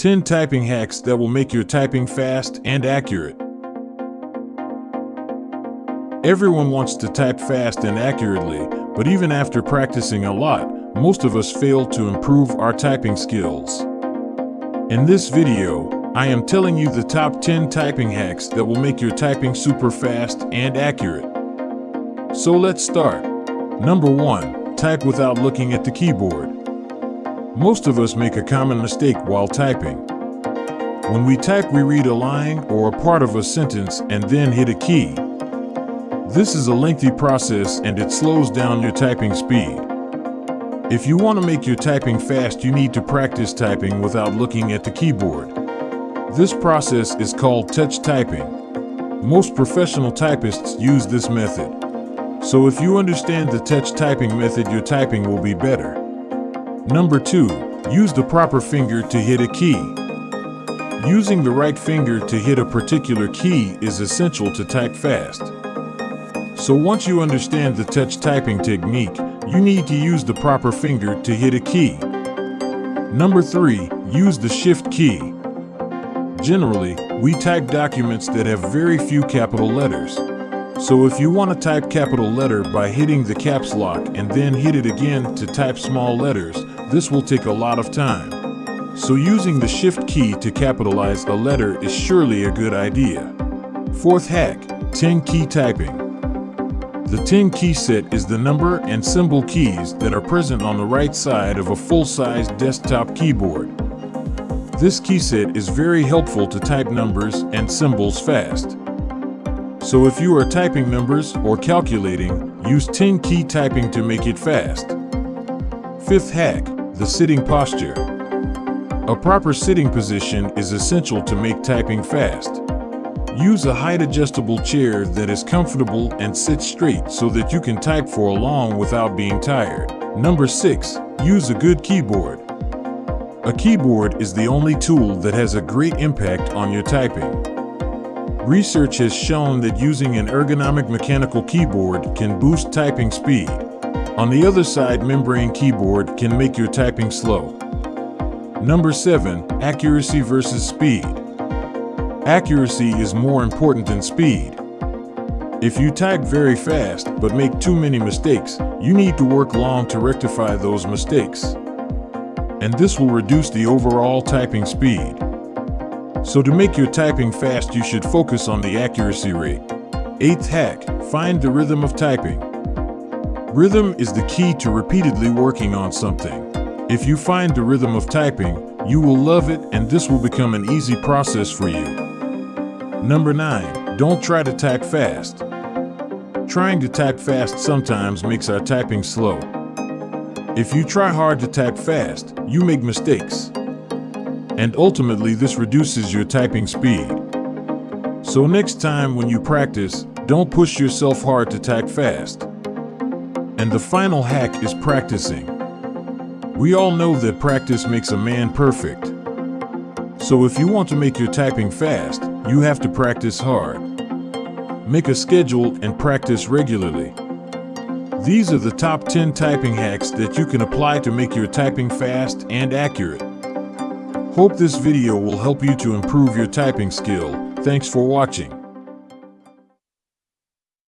10 typing hacks that will make your typing fast and accurate. Everyone wants to type fast and accurately, but even after practicing a lot, most of us fail to improve our typing skills. In this video, I am telling you the top 10 typing hacks that will make your typing super fast and accurate. So let's start. Number 1. Type without looking at the keyboard. Most of us make a common mistake while typing. When we type, we read a line or a part of a sentence and then hit a key. This is a lengthy process and it slows down your typing speed. If you want to make your typing fast, you need to practice typing without looking at the keyboard. This process is called touch typing. Most professional typists use this method. So if you understand the touch typing method, your typing will be better. Number 2. Use the proper finger to hit a key. Using the right finger to hit a particular key is essential to type fast. So once you understand the touch typing technique, you need to use the proper finger to hit a key. Number 3. Use the Shift key. Generally, we type documents that have very few capital letters. So if you want to type capital letter by hitting the caps lock and then hit it again to type small letters, this will take a lot of time. So using the shift key to capitalize a letter is surely a good idea. Fourth hack, 10 key typing. The 10 key set is the number and symbol keys that are present on the right side of a full-size desktop keyboard. This key set is very helpful to type numbers and symbols fast. So if you are typing numbers or calculating, use 10 key typing to make it fast. Fifth hack, the sitting posture. A proper sitting position is essential to make typing fast. Use a height adjustable chair that is comfortable and sits straight so that you can type for a long without being tired. Number 6. Use a good keyboard. A keyboard is the only tool that has a great impact on your typing. Research has shown that using an ergonomic mechanical keyboard can boost typing speed. On the other side, membrane keyboard can make your typing slow. Number 7. Accuracy versus speed. Accuracy is more important than speed. If you type very fast but make too many mistakes, you need to work long to rectify those mistakes and this will reduce the overall typing speed. So to make your typing fast, you should focus on the accuracy rate. Eighth hack, find the rhythm of typing. Rhythm is the key to repeatedly working on something. If you find the rhythm of typing, you will love it and this will become an easy process for you. Number 9. Don't try to type fast. Trying to type fast sometimes makes our typing slow. If you try hard to type fast, you make mistakes. And ultimately, this reduces your typing speed. So next time when you practice, don't push yourself hard to type fast. And the final hack is practicing. We all know that practice makes a man perfect. So if you want to make your typing fast, you have to practice hard. Make a schedule and practice regularly. These are the top 10 typing hacks that you can apply to make your typing fast and accurate. Hope this video will help you to improve your typing skill. Thanks for watching.